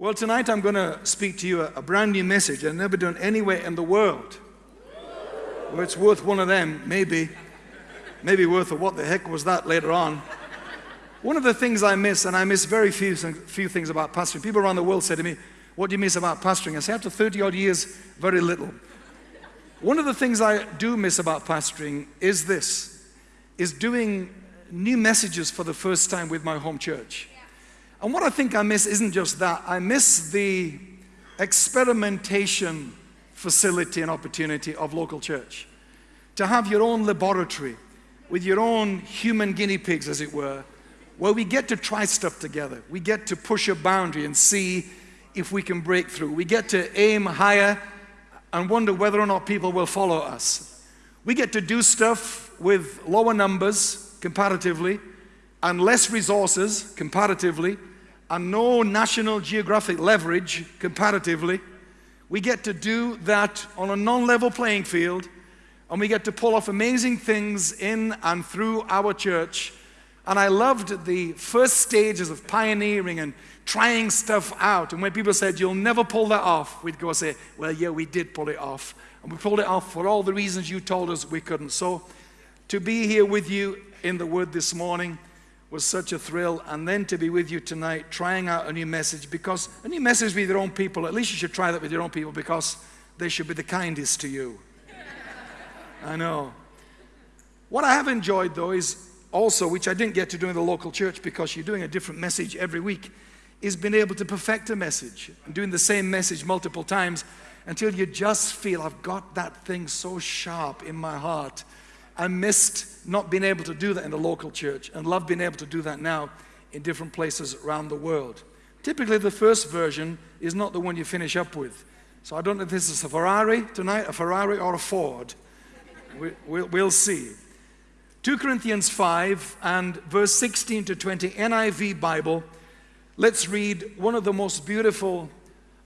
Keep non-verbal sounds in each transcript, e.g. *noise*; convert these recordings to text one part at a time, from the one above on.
Well, tonight I'm going to speak to you a, a brand new message I've never done anywhere in the world. Well, it's worth one of them, maybe. Maybe worth a what the heck was that later on. One of the things I miss, and I miss very few, few things about pastoring, people around the world say to me, What do you miss about pastoring? I say, After 30 odd years, very little. One of the things I do miss about pastoring is this, is doing new messages for the first time with my home church. And what I think I miss isn't just that, I miss the experimentation facility and opportunity of local church. To have your own laboratory with your own human guinea pigs, as it were, where we get to try stuff together. We get to push a boundary and see if we can break through. We get to aim higher and wonder whether or not people will follow us. We get to do stuff with lower numbers comparatively and less resources comparatively and no national geographic leverage comparatively. We get to do that on a non-level playing field and we get to pull off amazing things in and through our church. And I loved the first stages of pioneering and trying stuff out. And when people said, you'll never pull that off, we'd go say, well, yeah, we did pull it off. And we pulled it off for all the reasons you told us we couldn't. So to be here with you in the Word this morning, was such a thrill. And then to be with you tonight, trying out a new message, because a new message with your own people, at least you should try that with your own people, because they should be the kindest to you. I know. What I have enjoyed, though, is also, which I didn't get to do in the local church because you're doing a different message every week, is being able to perfect a message and doing the same message multiple times until you just feel I've got that thing so sharp in my heart I missed not being able to do that in the local church and love being able to do that now in different places around the world. Typically, the first version is not the one you finish up with. So I don't know if this is a Ferrari tonight, a Ferrari or a Ford. We, we'll, we'll see. 2 Corinthians 5 and verse 16 to 20, NIV Bible. Let's read one of the most beautiful,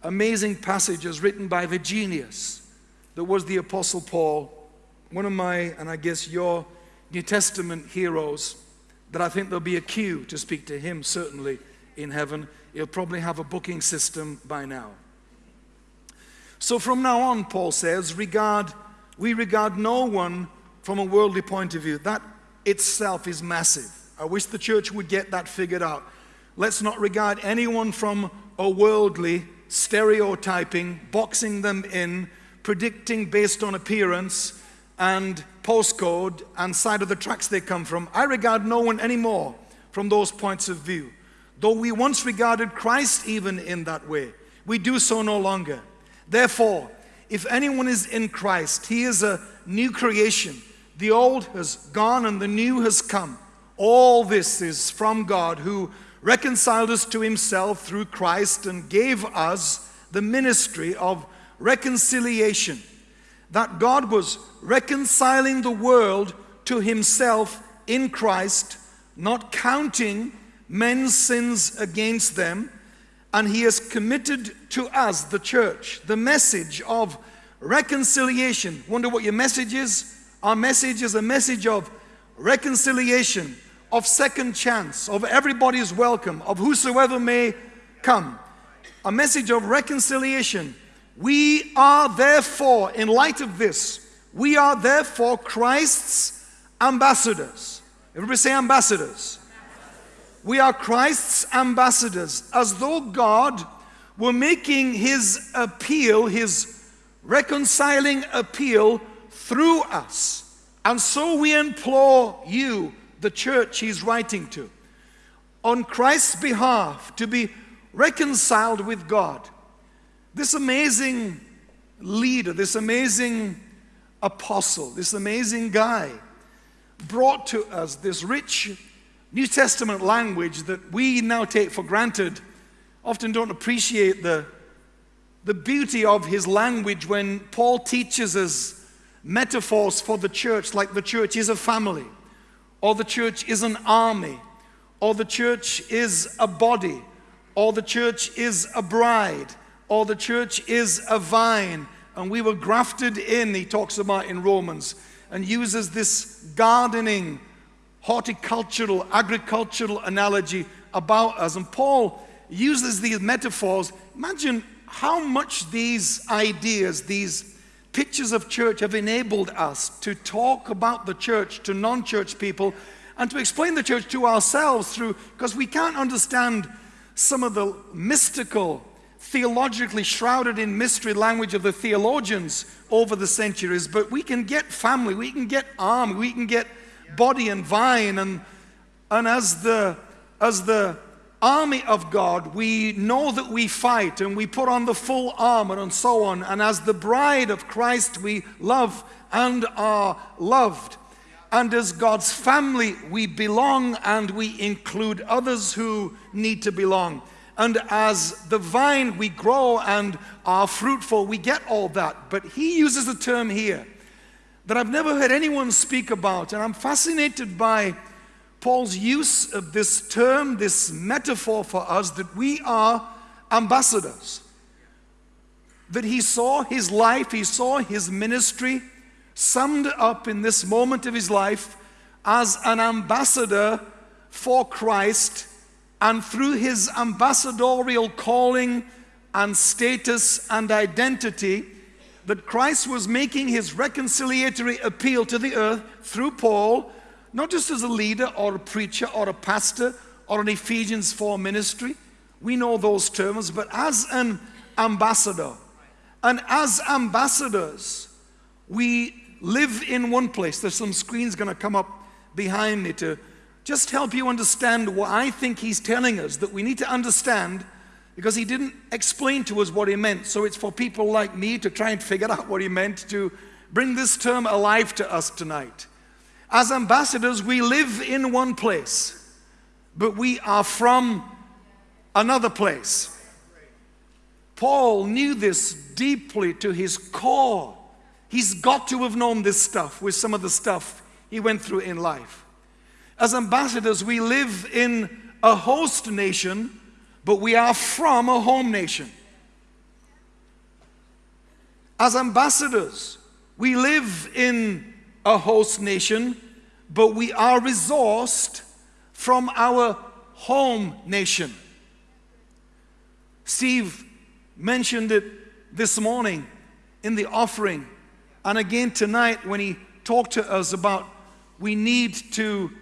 amazing passages written by the genius that was the Apostle Paul one of my, and I guess your New Testament heroes, that I think there'll be a queue to speak to him, certainly in heaven. He'll probably have a booking system by now. So from now on, Paul says, regard, we regard no one from a worldly point of view. That itself is massive. I wish the church would get that figured out. Let's not regard anyone from a worldly stereotyping, boxing them in, predicting based on appearance, and postcode and side of the tracks they come from. I regard no one anymore from those points of view. Though we once regarded Christ even in that way, we do so no longer. Therefore, if anyone is in Christ, he is a new creation. The old has gone and the new has come. All this is from God who reconciled us to himself through Christ and gave us the ministry of reconciliation that God was reconciling the world to himself in Christ, not counting men's sins against them, and he has committed to us, the church, the message of reconciliation. Wonder what your message is? Our message is a message of reconciliation, of second chance, of everybody's welcome, of whosoever may come. A message of reconciliation we are therefore, in light of this, we are therefore Christ's ambassadors. Everybody say ambassadors. We are Christ's ambassadors, as though God were making his appeal, his reconciling appeal through us. And so we implore you, the church he's writing to, on Christ's behalf to be reconciled with God. This amazing leader, this amazing apostle, this amazing guy brought to us this rich New Testament language that we now take for granted, often don't appreciate the, the beauty of his language when Paul teaches us metaphors for the church, like the church is a family, or the church is an army, or the church is a body, or the church is a bride or the church is a vine and we were grafted in, he talks about in Romans, and uses this gardening, horticultural, agricultural analogy about us. And Paul uses these metaphors. Imagine how much these ideas, these pictures of church have enabled us to talk about the church to non church people and to explain the church to ourselves through, because we can't understand some of the mystical, theologically shrouded in mystery language of the theologians over the centuries, but we can get family, we can get arm, we can get body and vine, and, and as the as the army of God, we know that we fight and we put on the full armor and so on. And as the bride of Christ, we love and are loved. And as God's family, we belong and we include others who need to belong. And as the vine, we grow and are fruitful. We get all that. But he uses a term here that I've never heard anyone speak about. And I'm fascinated by Paul's use of this term, this metaphor for us that we are ambassadors. That he saw his life, he saw his ministry summed up in this moment of his life as an ambassador for Christ, and through his ambassadorial calling and status and identity, that Christ was making his reconciliatory appeal to the earth through Paul, not just as a leader or a preacher or a pastor or an Ephesians 4 ministry. We know those terms, but as an ambassador. And as ambassadors, we live in one place. There's some screens going to come up behind me to just help you understand what I think he's telling us that we need to understand because he didn't explain to us what he meant. So it's for people like me to try and figure out what he meant to bring this term alive to us tonight. As ambassadors, we live in one place, but we are from another place. Paul knew this deeply to his core. He's got to have known this stuff with some of the stuff he went through in life. As ambassadors, we live in a host nation, but we are from a home nation. As ambassadors, we live in a host nation, but we are resourced from our home nation. Steve mentioned it this morning in the offering. And again tonight, when he talked to us about we need to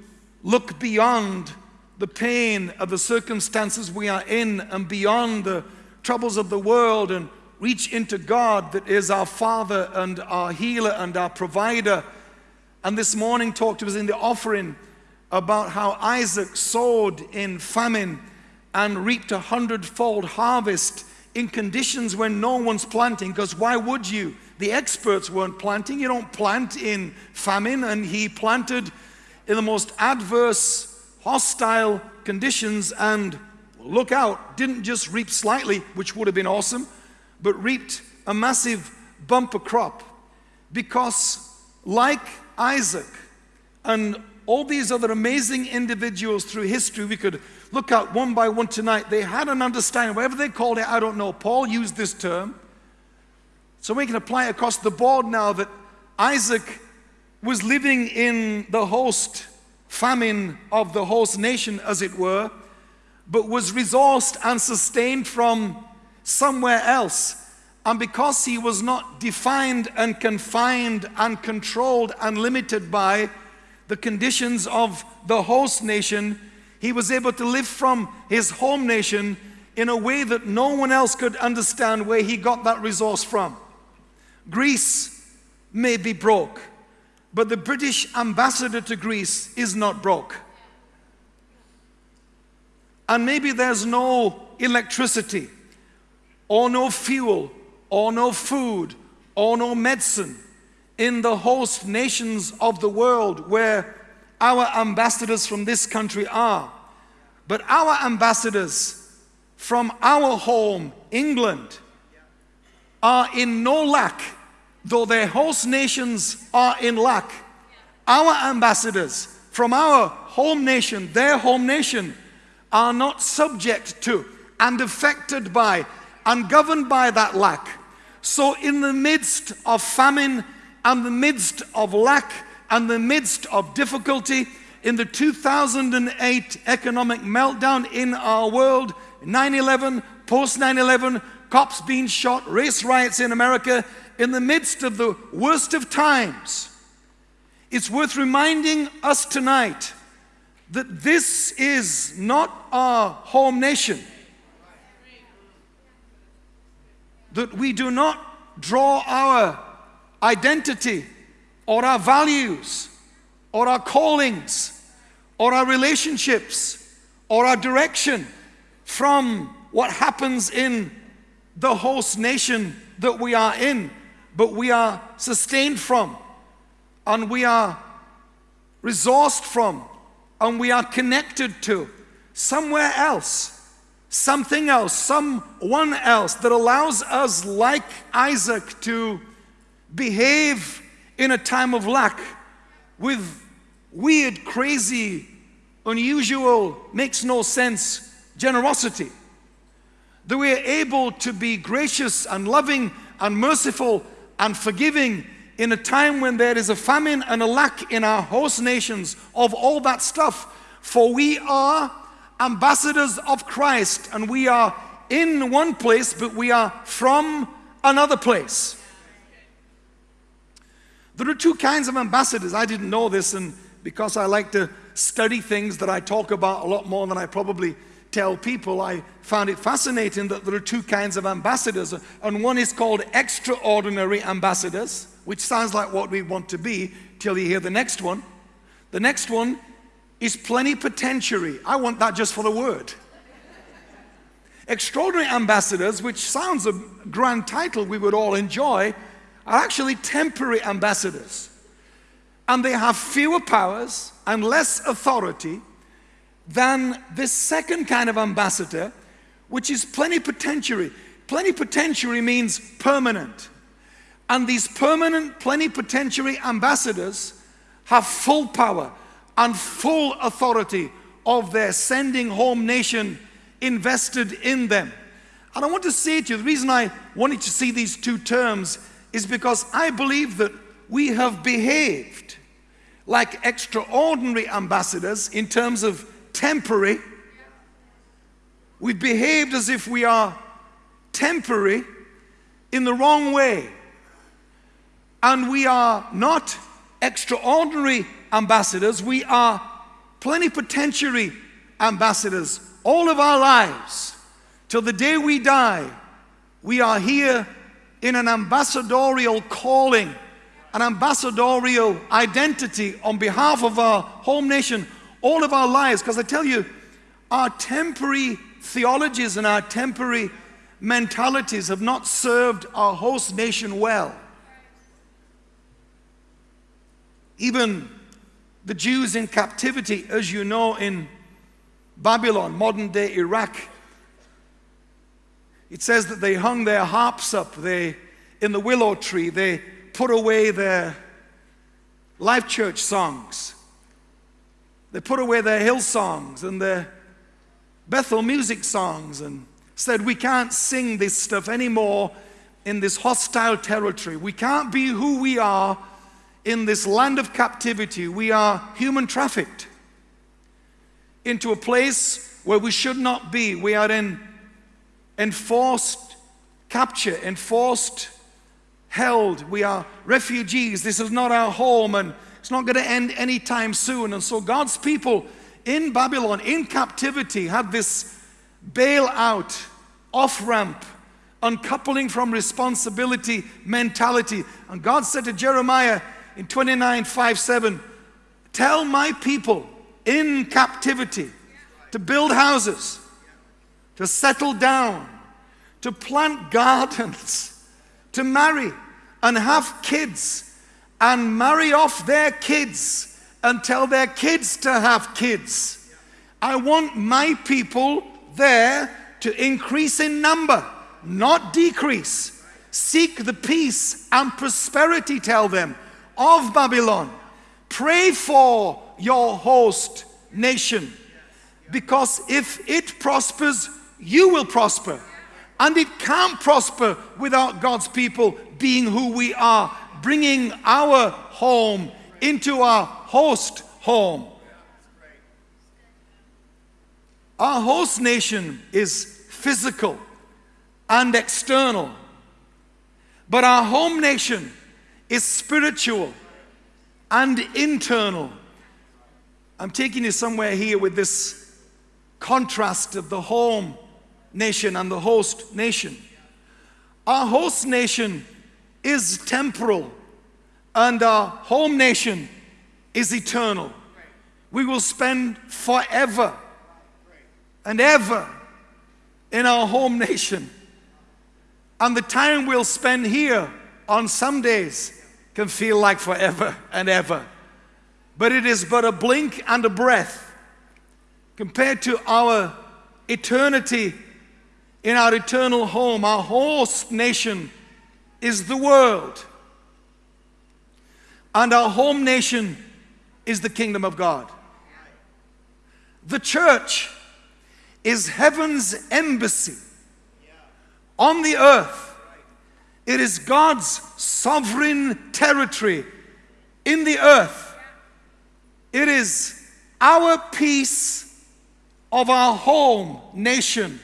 look beyond the pain of the circumstances we are in and beyond the troubles of the world and reach into God that is our Father and our healer and our provider. And this morning talked to us in the offering about how Isaac sowed in famine and reaped a hundredfold harvest in conditions when no one's planting, because why would you? The experts weren't planting. You don't plant in famine, and he planted in the most adverse, hostile conditions and look out, didn't just reap slightly, which would have been awesome, but reaped a massive bumper crop. Because, like Isaac and all these other amazing individuals through history, we could look at one by one tonight. They had an understanding, whatever they called it, I don't know. Paul used this term. So we can apply it across the board now that Isaac was living in the host famine of the host nation, as it were, but was resourced and sustained from somewhere else. And because he was not defined and confined and controlled and limited by the conditions of the host nation, he was able to live from his home nation in a way that no one else could understand where he got that resource from. Greece may be broke, but the British ambassador to Greece is not broke. And maybe there's no electricity, or no fuel, or no food, or no medicine in the host nations of the world where our ambassadors from this country are. But our ambassadors from our home, England, are in no lack, though their host nations are in lack. Our ambassadors from our home nation, their home nation, are not subject to and affected by and governed by that lack. So, in the midst of famine and the midst of lack and the midst of difficulty, in the 2008 economic meltdown in our world, 9 11, post 9 11, cops being shot, race riots in America, in the midst of the worst of times. It's worth reminding us tonight that this is not our home nation. That we do not draw our identity or our values or our callings or our relationships or our direction from what happens in the host nation that we are in, but we are sustained from and we are resourced from and we are connected to somewhere else, something else, someone else that allows us, like Isaac, to behave in a time of lack with weird, crazy, unusual, makes no sense generosity. That we are able to be gracious and loving and merciful and forgiving in a time when there is a famine and a lack in our host nations of all that stuff. For we are ambassadors of Christ and we are in one place, but we are from another place. There are two kinds of ambassadors. I didn't know this, and because I like to study things that I talk about a lot more than I probably tell people, I found it fascinating that there are two kinds of ambassadors, and one is called extraordinary ambassadors, which sounds like what we want to be till you hear the next one. The next one is plenipotentiary. I want that just for the word. Extraordinary ambassadors, which sounds a grand title we would all enjoy, are actually temporary ambassadors. And they have fewer powers and less authority than this second kind of ambassador, which is plenipotentiary. Plenipotentiary means permanent. And these permanent plenipotentiary ambassadors have full power and full authority of their sending home nation invested in them. And I want to say to you, the reason I wanted to see these two terms is because I believe that we have behaved like extraordinary ambassadors in terms of temporary. We've behaved as if we are temporary in the wrong way. And we are not extraordinary ambassadors, we are plenipotentiary ambassadors all of our lives. Till the day we die, we are here in an ambassadorial calling, an ambassadorial identity on behalf of our home nation all of our lives. Because I tell you, our temporary theologies and our temporary mentalities have not served our host nation well. Even the Jews in captivity, as you know, in Babylon, modern day Iraq, it says that they hung their harps up they, in the willow tree. They put away their Life Church songs. They put away their Hillsongs and their Bethel music songs and said, We can't sing this stuff anymore in this hostile territory. We can't be who we are in this land of captivity. We are human trafficked into a place where we should not be. We are in enforced capture, enforced held. We are refugees. This is not our home and it's not going to end anytime soon. And so God's people in Babylon, in captivity, had this bailout, off ramp, uncoupling from responsibility mentality. And God said to Jeremiah in 29 5 7, Tell my people in captivity to build houses, to settle down, to plant gardens, to marry and have kids and marry off their kids and tell their kids to have kids. I want my people there to increase in number, not decrease. Seek the peace and prosperity, tell them, of Babylon. Pray for your host nation because if it prospers, you will prosper. And it can't prosper without God's people being who we are bringing our home into our host home. Our host nation is physical and external, but our home nation is spiritual and internal. I'm taking you somewhere here with this contrast of the home nation and the host nation. Our host nation is temporal, and our home nation is eternal. We will spend forever and ever in our home nation. And the time we'll spend here on some days can feel like forever and ever. But it is but a blink and a breath compared to our eternity in our eternal home. Our host nation is the world. And our home nation is the kingdom of God. The church is heaven's embassy on the earth. It is God's sovereign territory in the earth. It is our piece of our home nation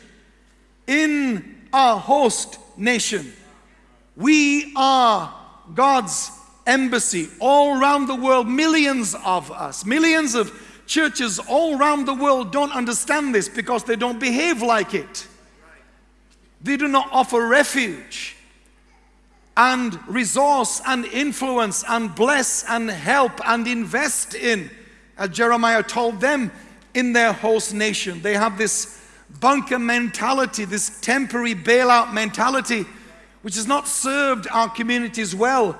in our host nation. We are God's embassy all around the world, millions of us, millions of churches all around the world don't understand this because they don't behave like it. They do not offer refuge and resource and influence and bless and help and invest in, as Jeremiah told them, in their host nation. They have this bunker mentality, this temporary bailout mentality, which has not served our communities well.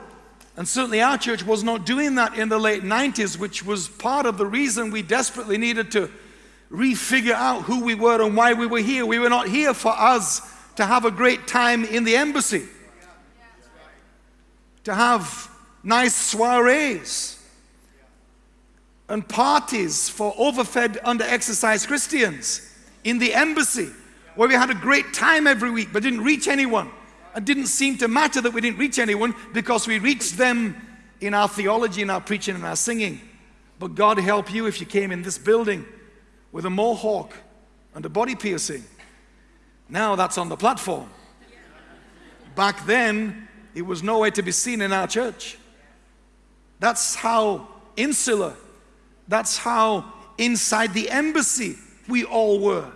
And certainly our church was not doing that in the late 90s, which was part of the reason we desperately needed to refigure out who we were and why we were here. We were not here for us to have a great time in the embassy, to have nice soirees and parties for overfed, under-exercised Christians in the embassy, where we had a great time every week but didn't reach anyone. It didn't seem to matter that we didn't reach anyone because we reached them in our theology, in our preaching, and our singing. But God help you if you came in this building with a mohawk and a body piercing. Now that's on the platform. Back then, it was nowhere to be seen in our church. That's how insular, that's how inside the embassy we all were.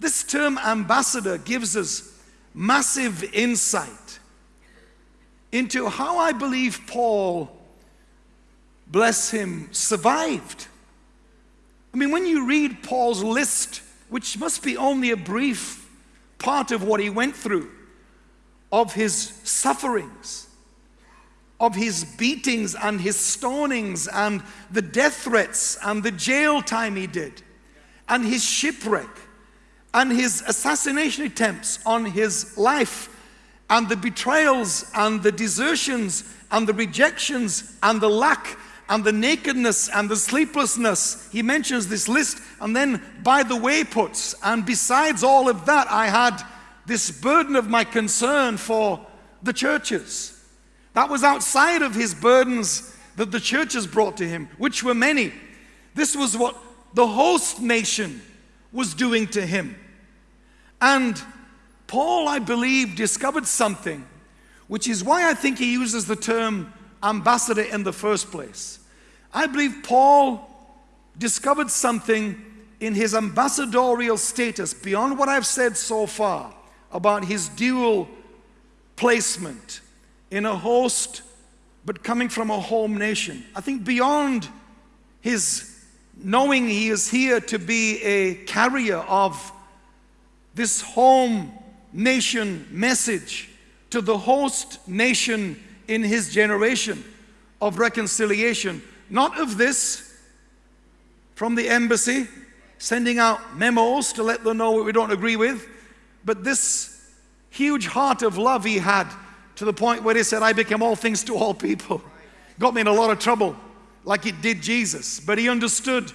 This term ambassador gives us massive insight into how I believe Paul, bless him, survived. I mean, when you read Paul's list, which must be only a brief part of what he went through, of his sufferings, of his beatings and his stonings and the death threats and the jail time he did and his shipwreck and his assassination attempts on his life, and the betrayals and the desertions and the rejections and the lack and the nakedness and the sleeplessness. He mentions this list and then by the way puts, and besides all of that, I had this burden of my concern for the churches. That was outside of his burdens that the churches brought to him, which were many. This was what the host nation was doing to him. And Paul, I believe, discovered something, which is why I think he uses the term ambassador in the first place. I believe Paul discovered something in his ambassadorial status beyond what I've said so far about his dual placement in a host but coming from a home nation. I think beyond his knowing he is here to be a carrier of this home nation message to the host nation in his generation of reconciliation. Not of this from the embassy, sending out memos to let them know what we don't agree with, but this huge heart of love he had to the point where he said, I became all things to all people. Got me in a lot of trouble, like it did Jesus. But he understood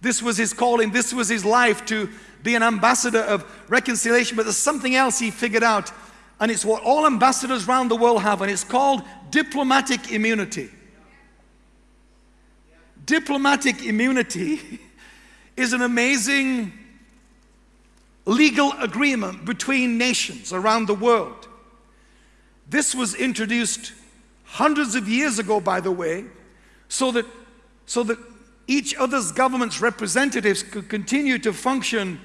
this was his calling, this was his life to be an ambassador of reconciliation, but there's something else he figured out, and it's what all ambassadors around the world have, and it's called diplomatic immunity. Diplomatic immunity *laughs* is an amazing legal agreement between nations around the world. This was introduced hundreds of years ago, by the way, so that, so that each other's government's representatives could continue to function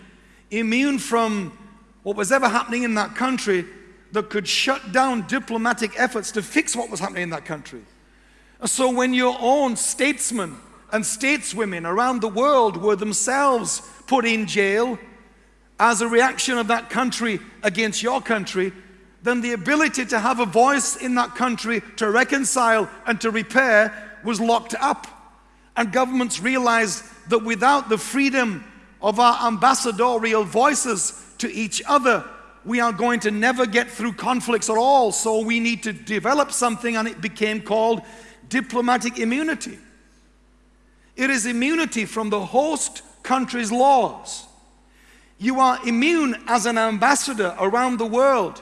immune from what was ever happening in that country that could shut down diplomatic efforts to fix what was happening in that country. So when your own statesmen and stateswomen around the world were themselves put in jail as a reaction of that country against your country, then the ability to have a voice in that country to reconcile and to repair was locked up. And governments realized that without the freedom of our ambassadorial voices to each other, we are going to never get through conflicts at all. So we need to develop something, and it became called diplomatic immunity. It is immunity from the host country's laws. You are immune as an ambassador around the world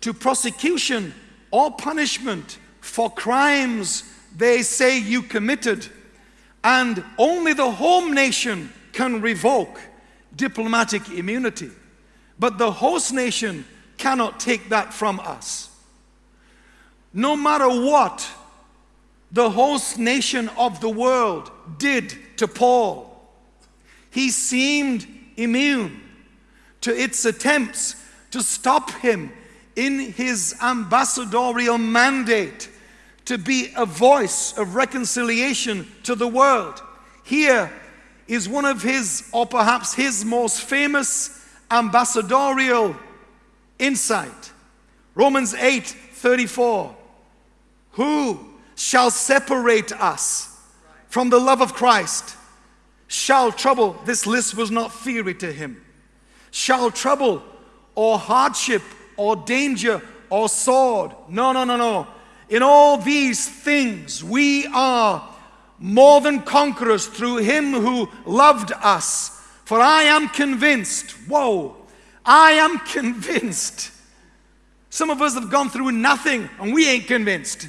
to prosecution or punishment for crimes they say you committed. And only the home nation can revoke diplomatic immunity. But the host nation cannot take that from us. No matter what the host nation of the world did to Paul, he seemed immune to its attempts to stop him in his ambassadorial mandate to be a voice of reconciliation to the world. Here is one of his, or perhaps his most famous ambassadorial insight. Romans 8 34. Who shall separate us from the love of Christ? Shall trouble, this list was not theory to him shall trouble or hardship or danger or sword. No, no, no, no. In all these things, we are more than conquerors through him who loved us. For I am convinced, whoa, I am *laughs* convinced. Some of us have gone through nothing and we ain't convinced.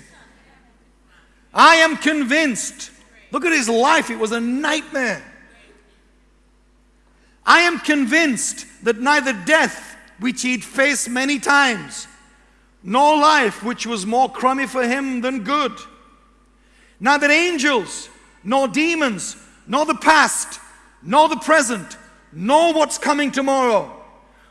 I am convinced. Look at his life, it was a nightmare. I am convinced that neither death, which he'd faced many times, nor life, which was more crummy for him than good, neither angels, nor demons, nor the past, nor the present, nor what's coming tomorrow,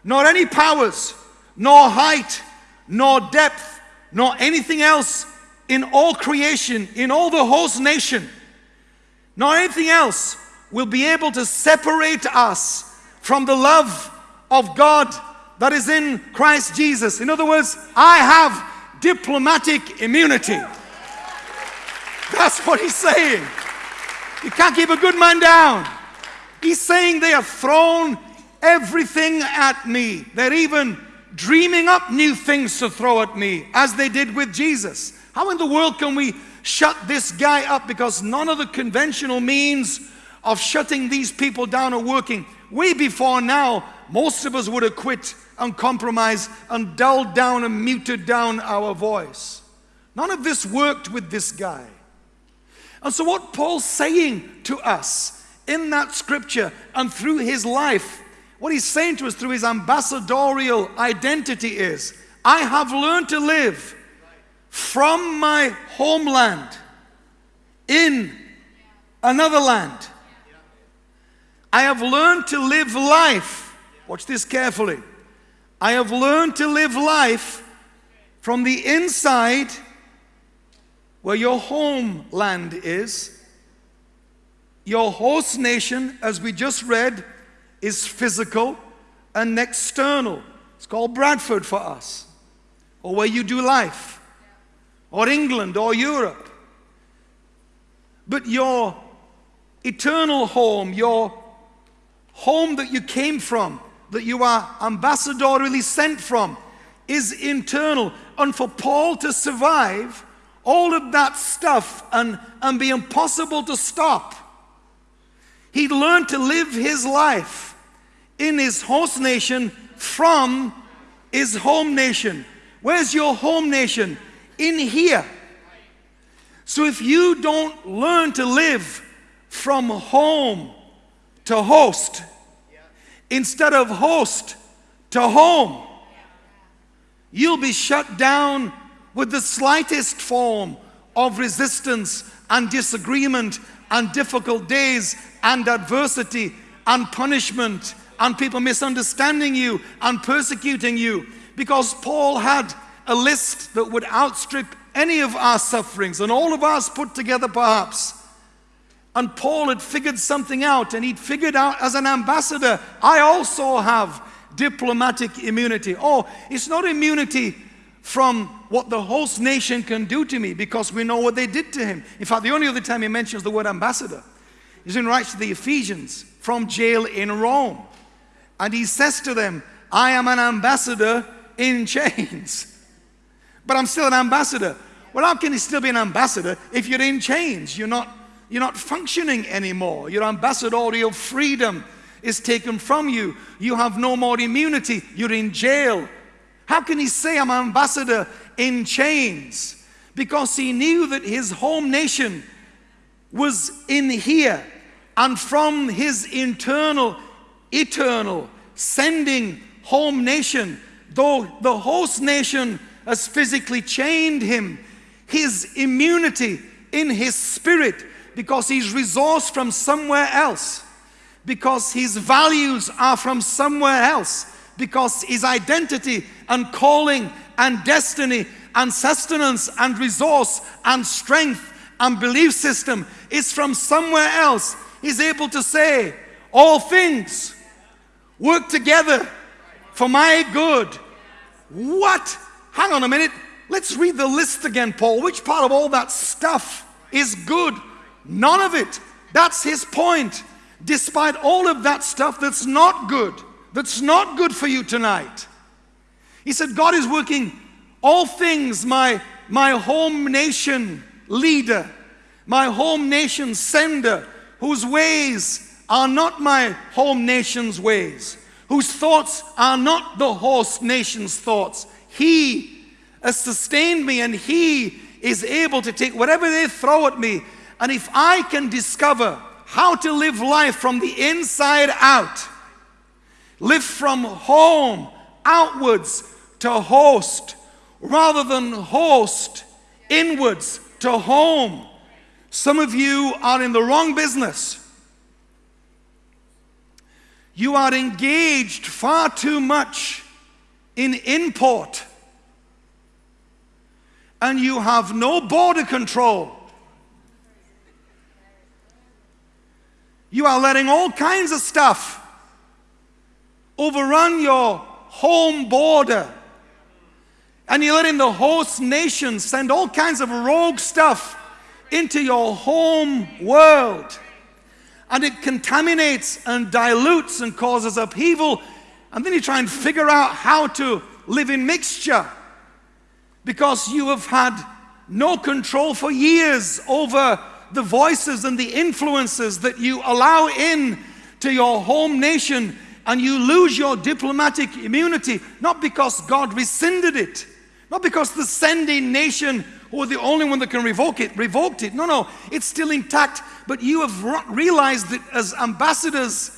nor any powers, nor height, nor depth, nor anything else in all creation, in all the host nation, nor anything else will be able to separate us from the love of God that is in Christ Jesus. In other words, I have diplomatic immunity. That's what he's saying. You can't keep a good man down. He's saying they have thrown everything at me. They're even dreaming up new things to throw at me, as they did with Jesus. How in the world can we shut this guy up? Because none of the conventional means of shutting these people down are working. Way before now, most of us would have quit and compromised and dulled down and muted down our voice. None of this worked with this guy. And so, what Paul's saying to us in that scripture and through his life, what he's saying to us through his ambassadorial identity is I have learned to live from my homeland in another land. I have learned to live life. Watch this carefully. I have learned to live life from the inside where your homeland is. Your host nation, as we just read, is physical and external. It's called Bradford for us, or where you do life, or England, or Europe. But your eternal home, your home that you came from, that you are ambassadorially sent from, is internal. And for Paul to survive all of that stuff and, and be impossible to stop, he learned to live his life in his host nation from his home nation. Where's your home nation? In here. So if you don't learn to live from home to host instead of host to home. You'll be shut down with the slightest form of resistance and disagreement and difficult days and adversity and punishment and people misunderstanding you and persecuting you because Paul had a list that would outstrip any of our sufferings and all of us put together perhaps. And Paul had figured something out and he'd figured out as an ambassador, I also have diplomatic immunity. Oh, it's not immunity from what the host nation can do to me because we know what they did to him. In fact, the only other time he mentions the word ambassador is in writes to the Ephesians from jail in Rome. And he says to them, I am an ambassador in *laughs* chains. But I'm still an ambassador. Well, how can he still be an ambassador if you're in chains? You're not, you're not functioning anymore. Your ambassadorial freedom is taken from you. You have no more immunity. You're in jail. How can he say I'm an ambassador in chains? Because he knew that his home nation was in here and from his internal, eternal, sending home nation, though the host nation has physically chained him, his immunity in his spirit because he's resourced from somewhere else, because his values are from somewhere else because his identity and calling and destiny and sustenance and resource and strength and belief system is from somewhere else. He's able to say, All things work together for my good. What? Hang on a minute. Let's read the list again, Paul. Which part of all that stuff is good? None of it. That's his point. Despite all of that stuff that's not good, that's not good for you tonight. He said, God is working all things, my, my home nation leader, my home nation sender, whose ways are not my home nation's ways, whose thoughts are not the host nation's thoughts. He has sustained me and He is able to take whatever they throw at me. And if I can discover how to live life from the inside out, Live from home outwards to host rather than host inwards to home. Some of you are in the wrong business. You are engaged far too much in import and you have no border control. You are letting all kinds of stuff overrun your home border. And you're letting the host nation send all kinds of rogue stuff into your home world. And it contaminates and dilutes and causes upheaval. And then you try and figure out how to live in mixture because you have had no control for years over the voices and the influences that you allow in to your home nation and you lose your diplomatic immunity, not because God rescinded it, not because the sending nation who are the only one that can revoke it, revoked it. No, no, it's still intact. But you have realized that as ambassadors,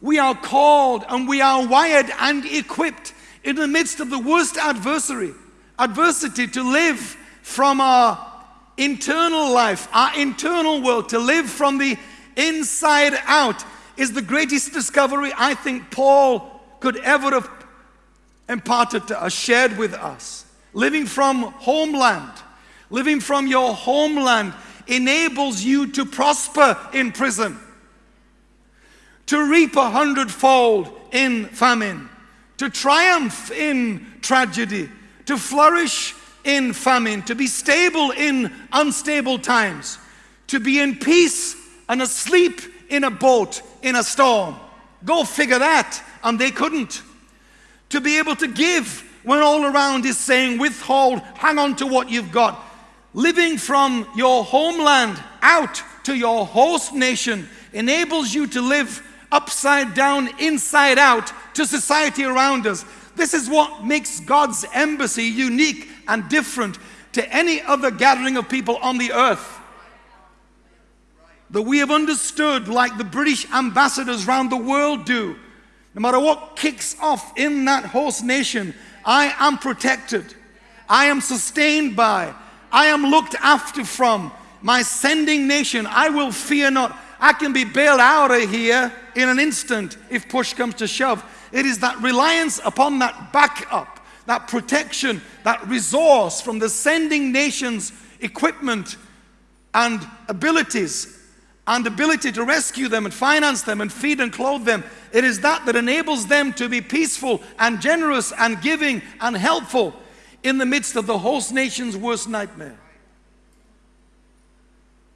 we are called and we are wired and equipped in the midst of the worst adversary, adversity to live from our internal life, our internal world, to live from the inside out is the greatest discovery I think Paul could ever have imparted to us, shared with us. Living from homeland, living from your homeland enables you to prosper in prison, to reap a hundredfold in famine, to triumph in tragedy, to flourish in famine, to be stable in unstable times, to be in peace and asleep in a boat in a storm. Go figure that. And they couldn't. To be able to give when all around is saying, withhold, hang on to what you've got. Living from your homeland out to your host nation enables you to live upside down, inside out to society around us. This is what makes God's embassy unique and different to any other gathering of people on the earth. that we have understood, like the British ambassadors around the world do, no matter what kicks off in that host nation, I am protected. I am sustained by. I am looked after from. My sending nation, I will fear not. I can be bailed out of here in an instant if push comes to shove. It is that reliance upon that backup, that protection, that resource from the sending nation's equipment and abilities and ability to rescue them and finance them and feed and clothe them. It is that that enables them to be peaceful and generous and giving and helpful in the midst of the host nation's worst nightmare.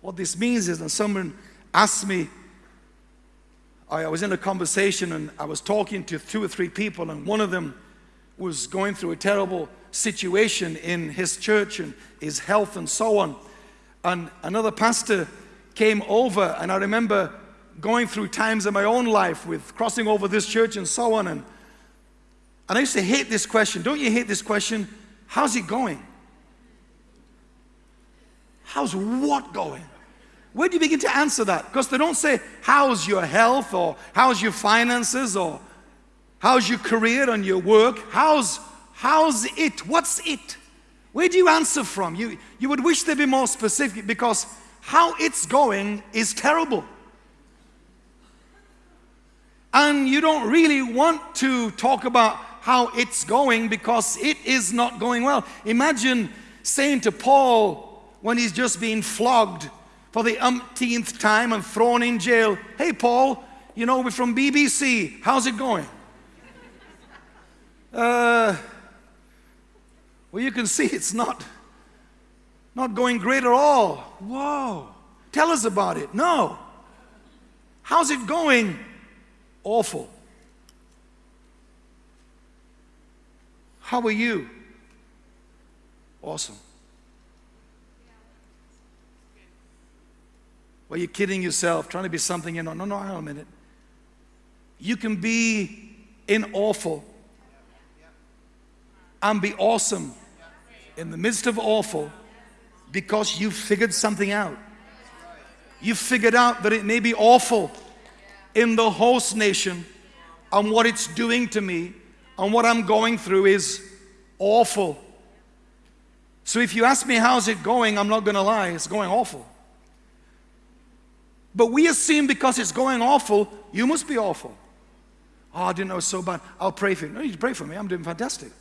What this means is and someone asked me, I was in a conversation and I was talking to two or three people, and one of them was going through a terrible situation in his church and his health and so on. And another pastor came over, and I remember going through times in my own life with crossing over this church and so on. And, and I used to hate this question. Don't you hate this question? How's it going? How's what going? Where do you begin to answer that? Because they don't say, How's your health or how's your finances or how's your career and your work? How's, how's it? What's it? Where do you answer from? You, you would wish they'd be more specific because how it's going is terrible. And you don't really want to talk about how it's going because it is not going well. Imagine saying to Paul when he's just been flogged for the umpteenth time and thrown in jail, Hey, Paul, you know, we're from BBC. How's it going? Uh, well, you can see it's not not going great at all. Whoa. Tell us about it. No. How's it going? Awful. How are you? Awesome. Well, you're kidding yourself, trying to be something you know. No, no, hang on a minute. You can be in awful and be awesome in the midst of awful because you've figured something out. You've figured out that it may be awful in the host nation and what it's doing to me and what I'm going through is awful. So if you ask me how's it going, I'm not going to lie, it's going awful. But we assume because it's going awful, you must be awful. Oh, I didn't know so bad. I'll pray for you. No, you pray for me. I'm doing fantastic.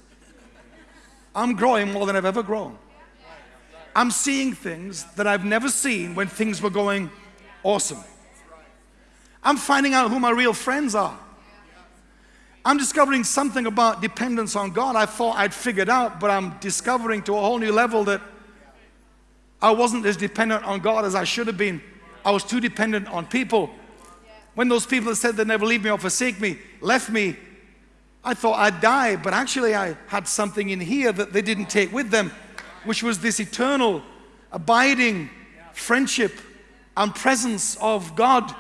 I'm growing more than I've ever grown. I'm seeing things that I've never seen when things were going awesome. I'm finding out who my real friends are. I'm discovering something about dependence on God I thought I'd figured out, but I'm discovering to a whole new level that I wasn't as dependent on God as I should have been. I was too dependent on people. When those people that said they'd never leave me or forsake me left me, I thought I'd die, but actually I had something in here that they didn't take with them which was this eternal, abiding friendship and presence of God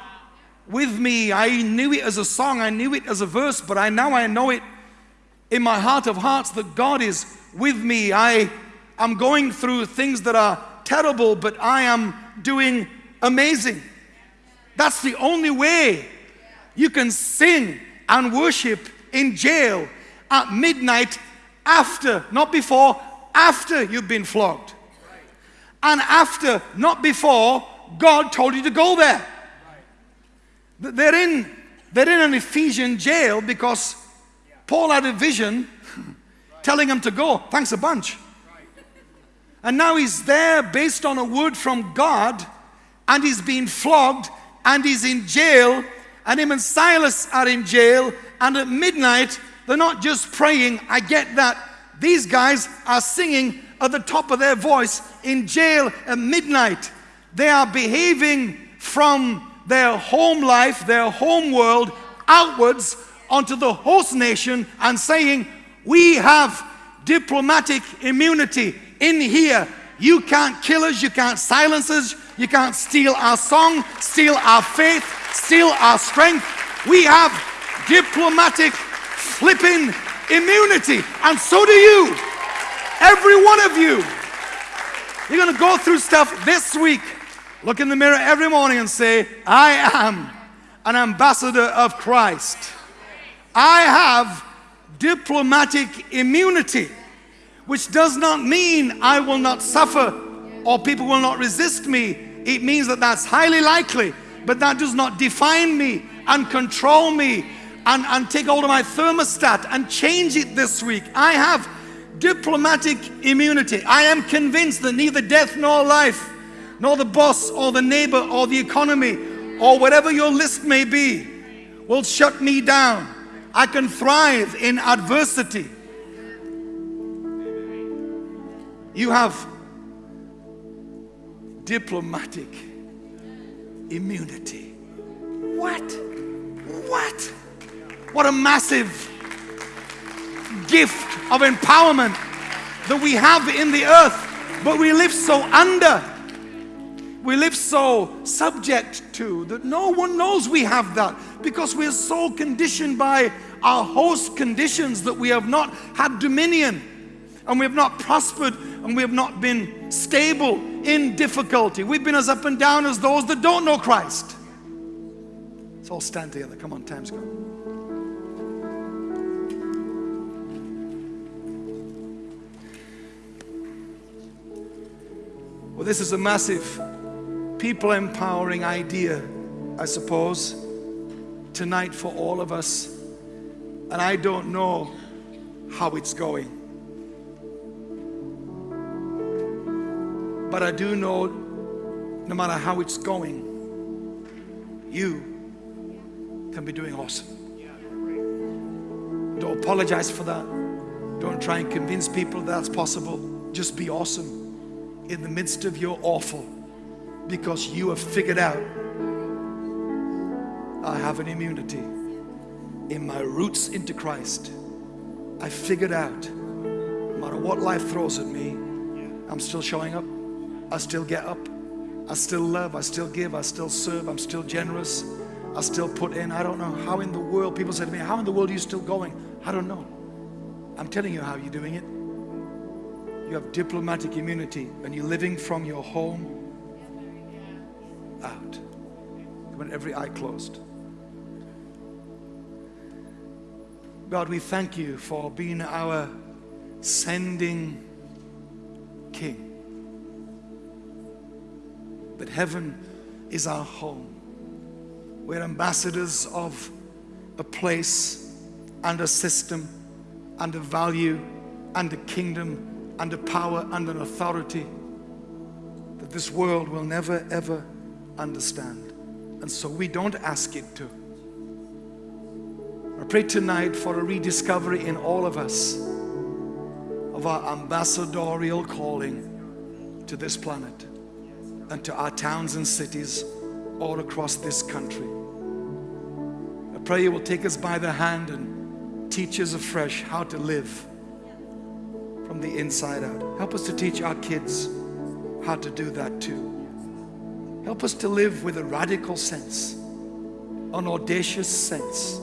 with me. I knew it as a song, I knew it as a verse, but I now I know it in my heart of hearts that God is with me. I am going through things that are terrible, but I am doing amazing. That's the only way you can sing and worship in jail at midnight after, not before, after you've been flogged. And after, not before, God told you to go there. They're in, they're in an Ephesian jail because Paul had a vision *laughs* telling him to go. Thanks a bunch. And now he's there based on a word from God and he's being flogged and he's in jail and him and Silas are in jail and at midnight they're not just praying, I get that, these guys are singing at the top of their voice in jail at midnight. They are behaving from their home life, their home world, outwards onto the host nation and saying, We have diplomatic immunity in here. You can't kill us, you can't silence us, you can't steal our song, steal our faith, steal our strength. We have diplomatic flipping immunity. And so do you. Every one of you. You're going to go through stuff this week Look in the mirror every morning and say, I am an ambassador of Christ. I have diplomatic immunity, which does not mean I will not suffer or people will not resist me. It means that that's highly likely, but that does not define me and control me and, and take hold of my thermostat and change it this week. I have diplomatic immunity. I am convinced that neither death nor life, nor the boss or the neighbor or the economy or whatever your list may be will shut me down. I can thrive in adversity. You have diplomatic immunity. What? What? What a massive gift of empowerment that we have in the earth, but we live so under. We live so subject to that no one knows we have that because we're so conditioned by our host conditions that we have not had dominion and we have not prospered and we have not been stable in difficulty. We've been as up and down as those that don't know Christ. Let's all stand together. Come on, time's gone. Well, this is a massive people empowering idea, I suppose, tonight for all of us. And I don't know how it's going. But I do know no matter how it's going, you can be doing awesome. Don't apologize for that. Don't try and convince people that's possible. Just be awesome in the midst of your awful because you have figured out I have an immunity in my roots into Christ. I figured out no matter what life throws at me, I'm still showing up. I still get up. I still love. I still give. I still serve. I'm still generous. I still put in. I don't know how in the world, people say to me, How in the world are you still going? I don't know. I'm telling you how you're doing it. You have diplomatic immunity and you're living from your home out. When every eye closed. God, we thank you for being our sending King. That heaven is our home. We're ambassadors of a place and a system and a value and a kingdom and a power and an authority that this world will never ever understand. And so we don't ask it to. I pray tonight for a rediscovery in all of us of our ambassadorial calling to this planet and to our towns and cities all across this country. I pray you will take us by the hand and teach us afresh how to live from the inside out. Help us to teach our kids how to do that too. Help us to live with a radical sense, an audacious sense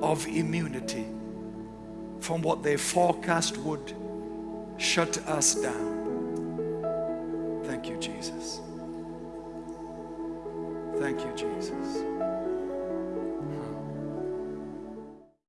of immunity from what they forecast would shut us down. Thank you, Jesus. Thank you, Jesus.